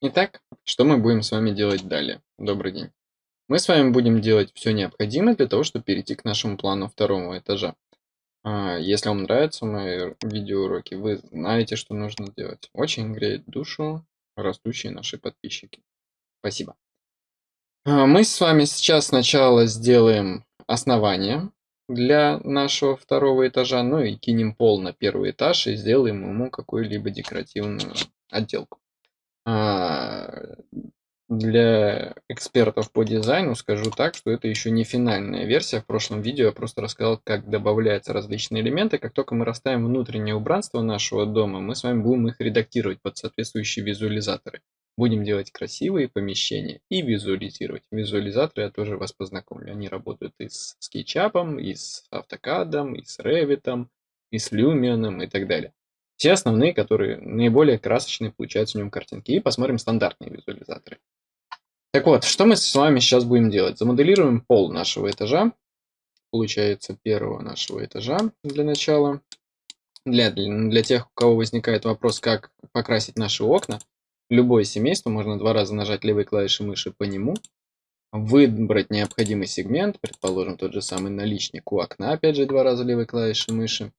Итак, что мы будем с вами делать далее? Добрый день. Мы с вами будем делать все необходимое для того, чтобы перейти к нашему плану второго этажа. А, если вам нравятся мои видеоуроки, вы знаете, что нужно делать. Очень греет душу растущие наши подписчики. Спасибо. А, мы с вами сейчас сначала сделаем основание для нашего второго этажа, ну и кинем пол на первый этаж и сделаем ему какую-либо декоративную отделку. А, для экспертов по дизайну скажу так, что это еще не финальная версия. В прошлом видео я просто рассказал, как добавляются различные элементы. Как только мы расставим внутреннее убранство нашего дома, мы с вами будем их редактировать под соответствующие визуализаторы. Будем делать красивые помещения и визуализировать. Визуализаторы я тоже вас познакомлю. Они работают и с SketchUp, и с AutoCAD, и с Revit, и с Lumion и так далее. Все основные, которые наиболее красочные получаются в нем картинки. И посмотрим стандартные визуализаторы. Так вот, что мы с вами сейчас будем делать? Замоделируем пол нашего этажа. Получается, первого нашего этажа для начала. Для, для тех, у кого возникает вопрос, как покрасить наши окна, любое семейство можно два раза нажать левой клавишей мыши по нему, выбрать необходимый сегмент, предположим, тот же самый наличник у окна, опять же, два раза левой клавишей мыши,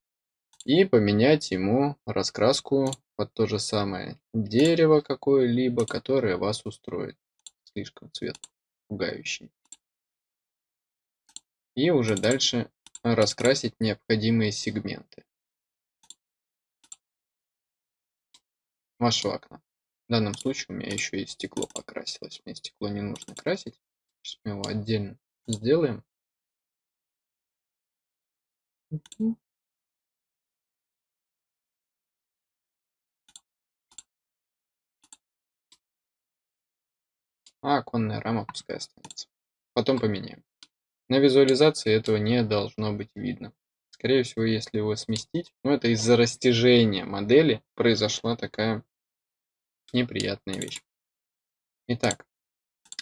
и поменять ему раскраску под то же самое дерево какое-либо, которое вас устроит. Слишком цвет пугающий. И уже дальше раскрасить необходимые сегменты вашего окна. В данном случае у меня еще и стекло покрасилось. Мне стекло не нужно красить. Сейчас мы его отдельно сделаем. А оконная рама пускай останется. Потом поменяем. На визуализации этого не должно быть видно. Скорее всего, если его сместить, ну это из-за растяжения модели произошла такая неприятная вещь. Итак,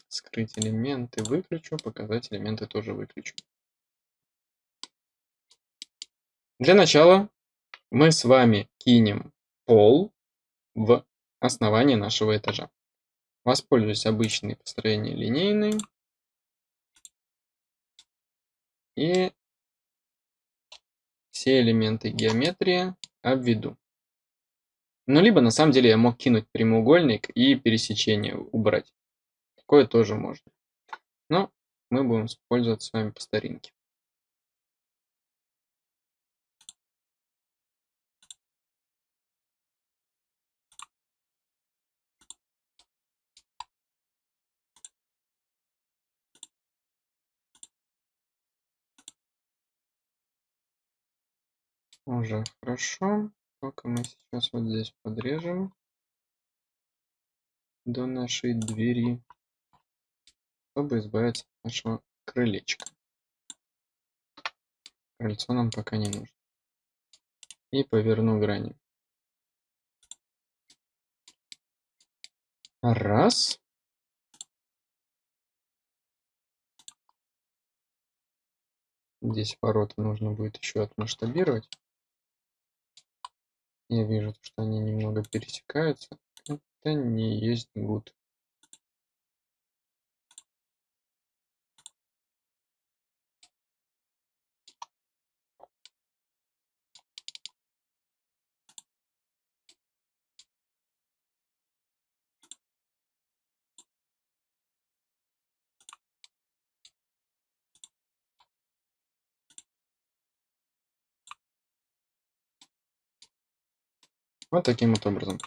скрыть элементы выключу, показать элементы тоже выключу. Для начала мы с вами кинем пол в основание нашего этажа. Воспользуюсь обычной построение линейной. И все элементы геометрии обведу. Ну, либо на самом деле я мог кинуть прямоугольник и пересечение убрать. Такое тоже можно. Но мы будем использовать с вами по старинке. Уже хорошо. Только мы сейчас вот здесь подрежем до нашей двери, чтобы избавиться от нашего крылечка. Крыльцо нам пока не нужно. И поверну грани. Раз. Здесь ворота нужно будет еще отмасштабировать. Я вижу, что они немного пересекаются. Это не есть good. Вот таким вот образом.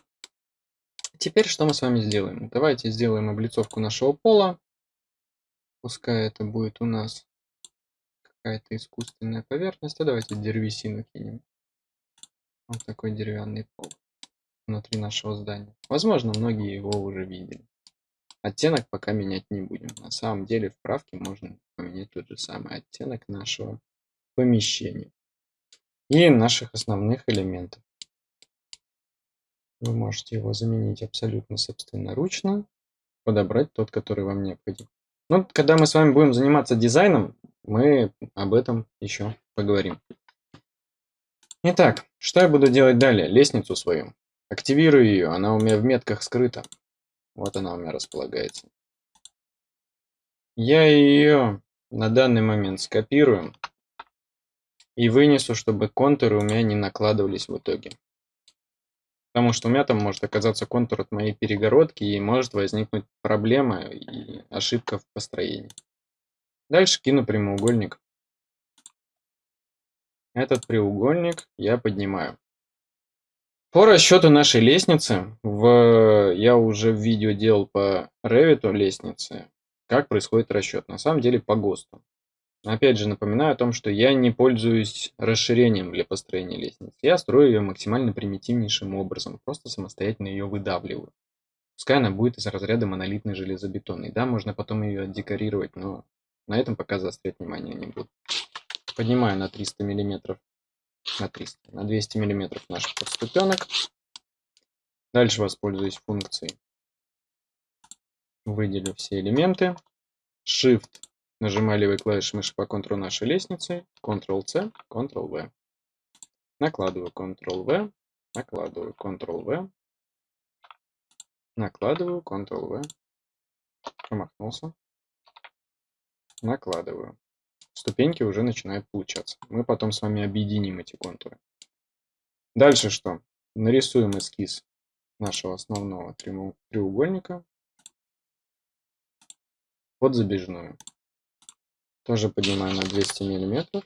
Теперь что мы с вами сделаем? Давайте сделаем облицовку нашего пола. Пускай это будет у нас какая-то искусственная поверхность. А давайте деревесину кинем. Вот такой деревянный пол внутри нашего здания. Возможно, многие его уже видели. Оттенок пока менять не будем. На самом деле в правке можно поменять тот же самый оттенок нашего помещения и наших основных элементов. Вы можете его заменить абсолютно собственноручно, подобрать тот, который вам необходим. Ну, когда мы с вами будем заниматься дизайном, мы об этом еще поговорим. Итак, что я буду делать далее? Лестницу свою. Активирую ее, она у меня в метках скрыта. Вот она у меня располагается. Я ее на данный момент скопирую и вынесу, чтобы контуры у меня не накладывались в итоге. Потому что у меня там может оказаться контур от моей перегородки и может возникнуть проблема и ошибка в построении. Дальше кину прямоугольник. Этот треугольник я поднимаю. По расчету нашей лестницы, в, я уже в видео делал по Revit лестницы, как происходит расчет. На самом деле по ГОСТу. Опять же напоминаю о том, что я не пользуюсь расширением для построения лестницы. Я строю ее максимально примитивнейшим образом, просто самостоятельно ее выдавливаю. Пускай она будет из разряда монолитной железобетонной. Да, можно потом ее декорировать, но на этом пока заострять внимание не буду. Поднимаю на 300 миллиметров, на 300, на 200 миллиметров наш подступенок. Дальше воспользуюсь функцией. Выделю все элементы. Shift Нажимаю левой клавишей мыши по контуру нашей лестницы. Ctrl-C, Ctrl-V. Накладываю Ctrl-V, накладываю Ctrl-V, накладываю Ctrl-V. Промахнулся. Накладываю. Ступеньки уже начинают получаться. Мы потом с вами объединим эти контуры. Дальше что? Нарисуем эскиз нашего основного треугольника под забежную. Тоже поднимаю на 200 миллиметров.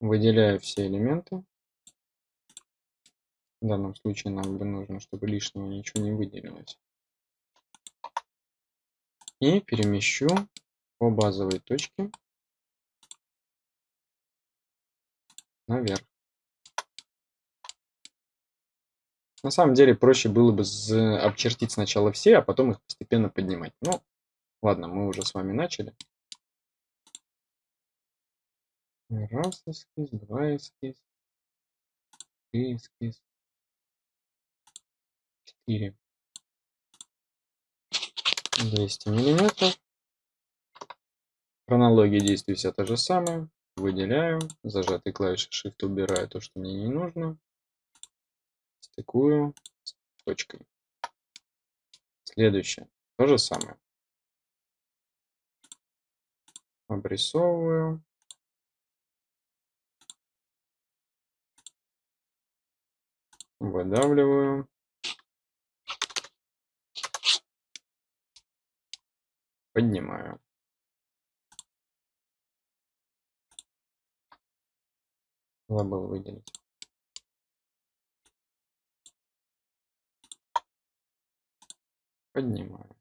Выделяю все элементы. В данном случае нам бы нужно, чтобы лишнего ничего не выделилось. И перемещу по базовой точке наверх. На самом деле проще было бы обчертить сначала все, а потом их постепенно поднимать. Но Ладно, мы уже с вами начали. Раз эскиз, два эскиз, три эскиз, четыре. 200 миллиметров. Хронология действий вся та же самая. Выделяю, зажатой клавишей Shift убираю то, что мне не нужно. Стыкую с точкой. Следующее. То же самое. Обрисовываю. Выдавливаю. Поднимаю. Забыл выделить. Поднимаю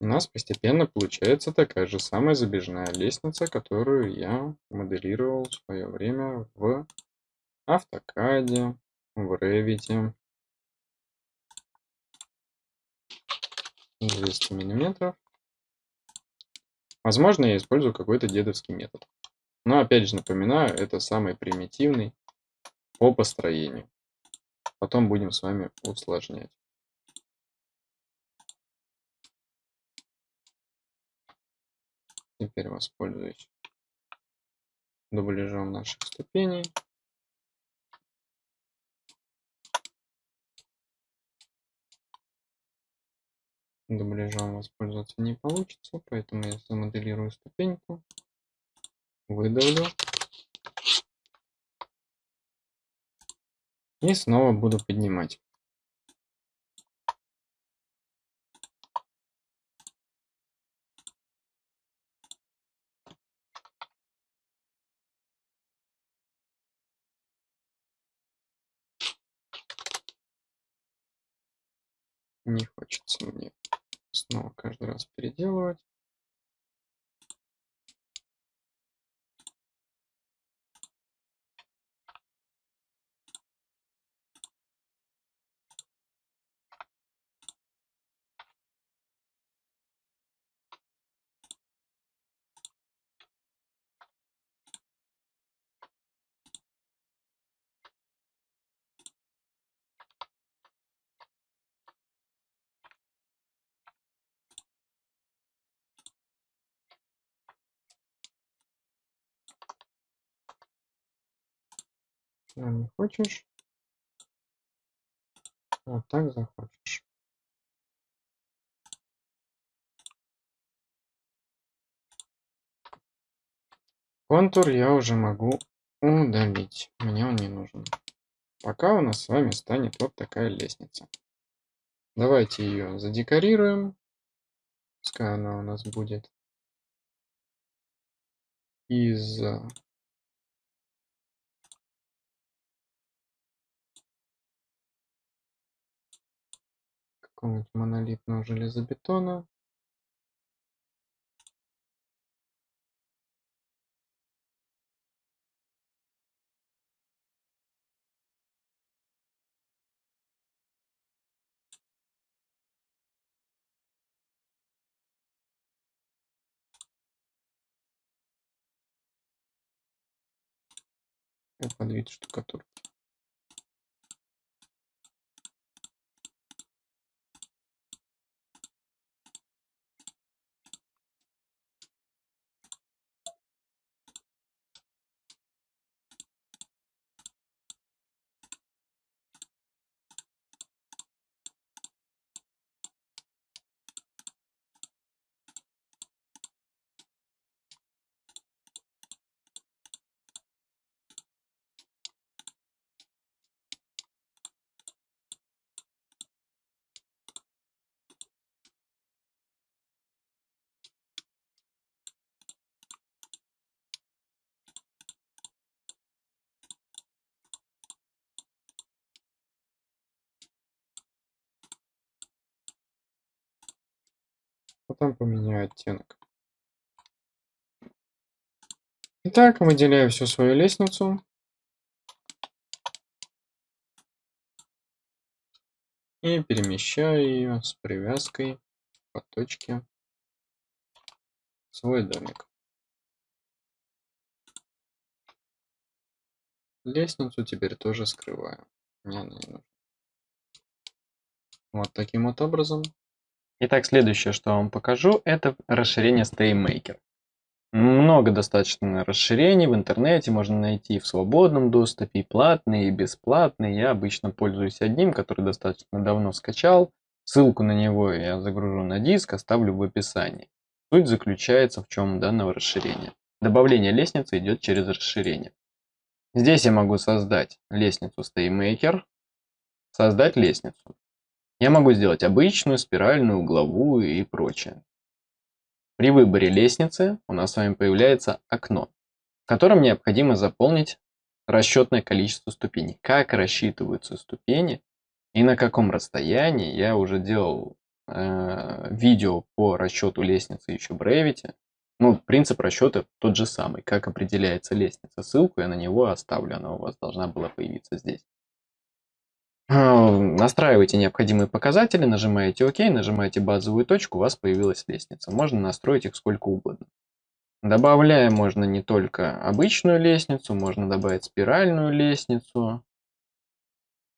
у нас постепенно получается такая же самая забежная лестница, которую я моделировал в свое время в автокаде, в Revit. 200 миллиметров. Возможно, я использую какой-то дедовский метод. Но опять же напоминаю, это самый примитивный по построению. Потом будем с вами усложнять. Теперь воспользуюсь дубляжом наших ступеней. Дубляжом воспользоваться не получится, поэтому я замоделирую ступеньку, выдавлю. И снова буду поднимать. Не хочется мне снова каждый раз переделывать. Сюда не хочешь. Вот так захочешь. Контур я уже могу удалить. Мне он не нужен. Пока у нас с вами станет вот такая лестница. Давайте ее задекорируем. Пускай она у нас будет из какого-нибудь монолитного железобетона. под вид штукатурки. Потом поменяю оттенок. Итак, выделяю всю свою лестницу. И перемещаю ее с привязкой по точке в свой домик. Лестницу теперь тоже скрываю. Мне она не нужна. Вот таким вот образом Итак, следующее, что я вам покажу, это расширение StayMaker. Много достаточно расширений в интернете можно найти в свободном доступе, и платные, и бесплатные. Я обычно пользуюсь одним, который достаточно давно скачал. Ссылку на него я загружу на диск, оставлю в описании. Суть заключается в чем данного расширения. Добавление лестницы идет через расширение. Здесь я могу создать лестницу StayMaker, создать лестницу. Я могу сделать обычную, спиральную, угловую и прочее. При выборе лестницы у нас с вами появляется окно, в котором необходимо заполнить расчетное количество ступеней. Как рассчитываются ступени и на каком расстоянии. Я уже делал э, видео по расчету лестницы еще в Revit. Ну, принцип расчета тот же самый. Как определяется лестница. Ссылку я на него оставлю, она у вас должна была появиться здесь. А, настраиваете необходимые показатели, нажимаете ОК, нажимаете базовую точку, у вас появилась лестница. Можно настроить их сколько угодно. Добавляем можно не только обычную лестницу, можно добавить спиральную лестницу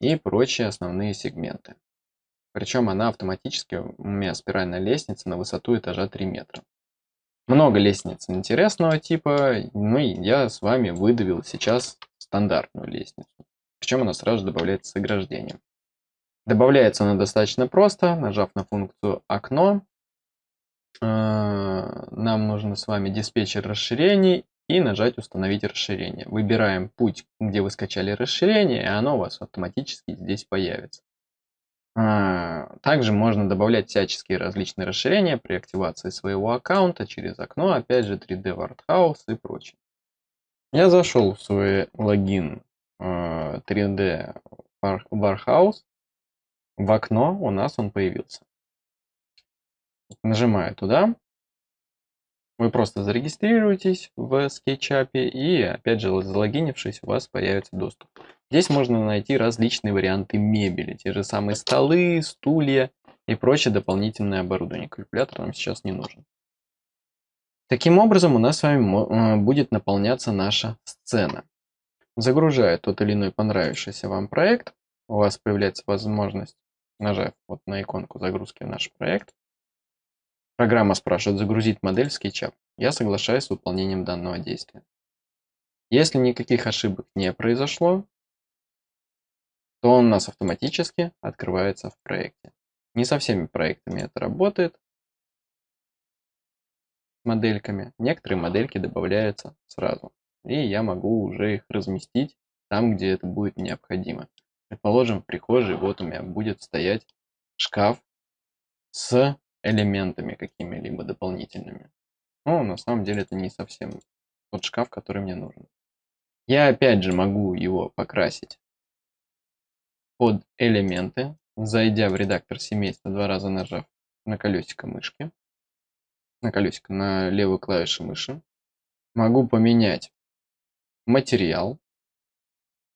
и прочие основные сегменты. Причем она автоматически, у меня спиральная лестница на высоту этажа 3 метра. Много лестниц интересного типа, ну и я с вами выдавил сейчас стандартную лестницу. Причем она сразу добавляется с ограждением. Добавляется она достаточно просто, нажав на функцию «Окно». Э, нам нужно с вами диспетчер расширений и нажать «Установить расширение». Выбираем путь, где вы скачали расширение, и оно у вас автоматически здесь появится. Э, также можно добавлять всяческие различные расширения при активации своего аккаунта через окно, опять же 3D Wordhouse и прочее. Я зашел в свой логин 3D э, Warehouse, в окно у нас он появился. Нажимаю туда. Вы просто зарегистрируетесь в SketchUp и, опять же, залогинившись, у вас появится доступ. Здесь можно найти различные варианты мебели, те же самые столы, стулья и прочее дополнительное оборудование. Калькулятор нам сейчас не нужен. Таким образом, у нас с вами э, будет наполняться наша сцена. Загружая тот или иной понравившийся вам проект, у вас появляется возможность, нажав вот на иконку загрузки в наш проект, программа спрашивает загрузить модель в SketchUp. Я соглашаюсь с выполнением данного действия. Если никаких ошибок не произошло, то он у нас автоматически открывается в проекте. Не со всеми проектами это работает. Модельками. Некоторые модельки добавляются сразу. И я могу уже их разместить там, где это будет необходимо. Предположим, в прихожей вот у меня будет стоять шкаф с элементами какими-либо дополнительными. Но на самом деле это не совсем тот шкаф, который мне нужен. Я опять же могу его покрасить под элементы, зайдя в редактор семейства, два раза нажав на колесико мышки, на колесико, на левую клавишу мыши. Могу поменять материал.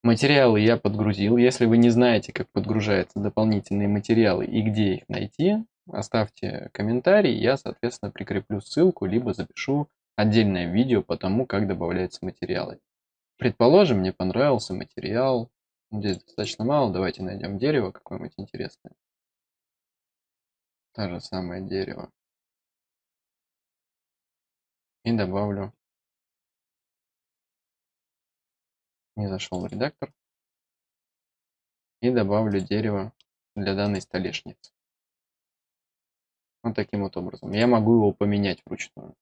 Материалы я подгрузил. Если вы не знаете, как подгружаются дополнительные материалы и где их найти, оставьте комментарий, я, соответственно, прикреплю ссылку, либо запишу отдельное видео по тому, как добавляются материалы. Предположим, мне понравился материал, здесь достаточно мало, давайте найдем дерево какое-нибудь интересное. Та же самое дерево. И добавлю. Не зашел в редактор. И добавлю дерево для данной столешницы. Вот таким вот образом. Я могу его поменять вручную.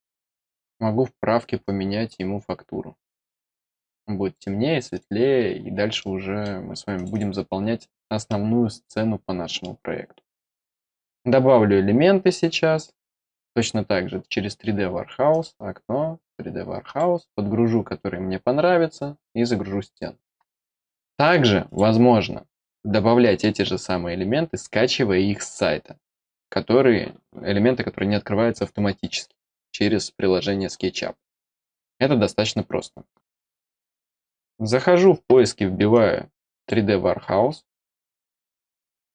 Могу в правке поменять ему фактуру. Он будет темнее, светлее, и дальше уже мы с вами будем заполнять основную сцену по нашему проекту. Добавлю элементы сейчас. Точно так же через 3D Warehouse, окно, 3D Warehouse, подгружу, который мне понравится, и загружу стену. Также возможно добавлять эти же самые элементы, скачивая их с сайта которые, элементы, которые не открываются автоматически через приложение SketchUp. Это достаточно просто. Захожу в поиски, вбиваю 3D Warehouse,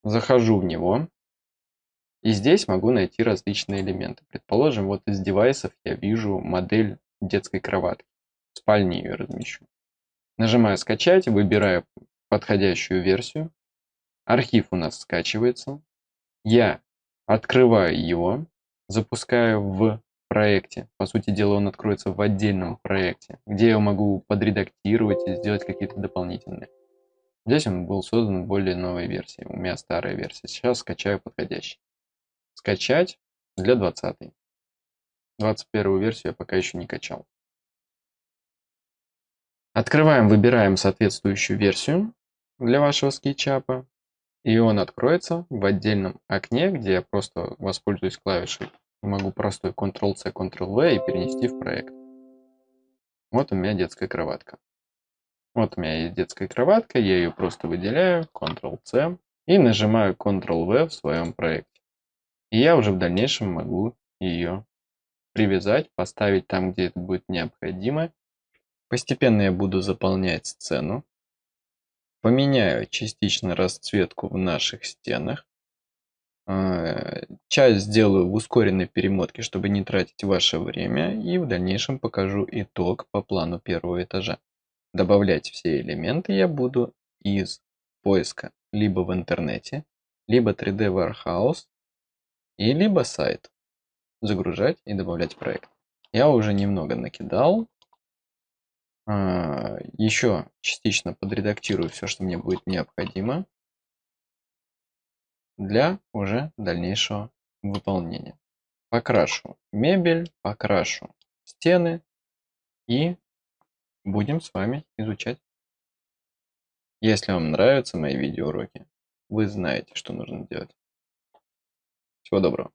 захожу в него, и здесь могу найти различные элементы. Предположим, вот из девайсов я вижу модель детской кроватки. В спальне ее размещу. Нажимаю «Скачать», выбираю подходящую версию. Архив у нас скачивается. Я Открываю его, запускаю в проекте. По сути дела, он откроется в отдельном проекте, где я могу подредактировать и сделать какие-то дополнительные. Здесь он был создан в более новой версии. У меня старая версия. Сейчас скачаю подходящий. Скачать для 20. 21 версию я пока еще не качал. Открываем, выбираем соответствующую версию для вашего скетчапа и он откроется в отдельном окне, где я просто воспользуюсь клавишей могу простой Ctrl-C, Ctrl-V и перенести в проект. Вот у меня детская кроватка. Вот у меня есть детская кроватка, я ее просто выделяю, Ctrl-C и нажимаю Ctrl-V в своем проекте. И я уже в дальнейшем могу ее привязать, поставить там, где это будет необходимо. Постепенно я буду заполнять сцену. Поменяю частично расцветку в наших стенах. А, часть сделаю в ускоренной перемотке, чтобы не тратить ваше время. И в дальнейшем покажу итог по плану первого этажа. Добавлять все элементы я буду из поиска либо в интернете, либо 3D Warehouse, и либо сайт. Загружать и добавлять проект. Я уже немного накидал. А, еще частично подредактирую все, что мне будет необходимо для уже дальнейшего выполнения. Покрашу мебель, покрашу стены и будем с вами изучать. Если вам нравятся мои видеоуроки, вы знаете, что нужно делать. Всего доброго.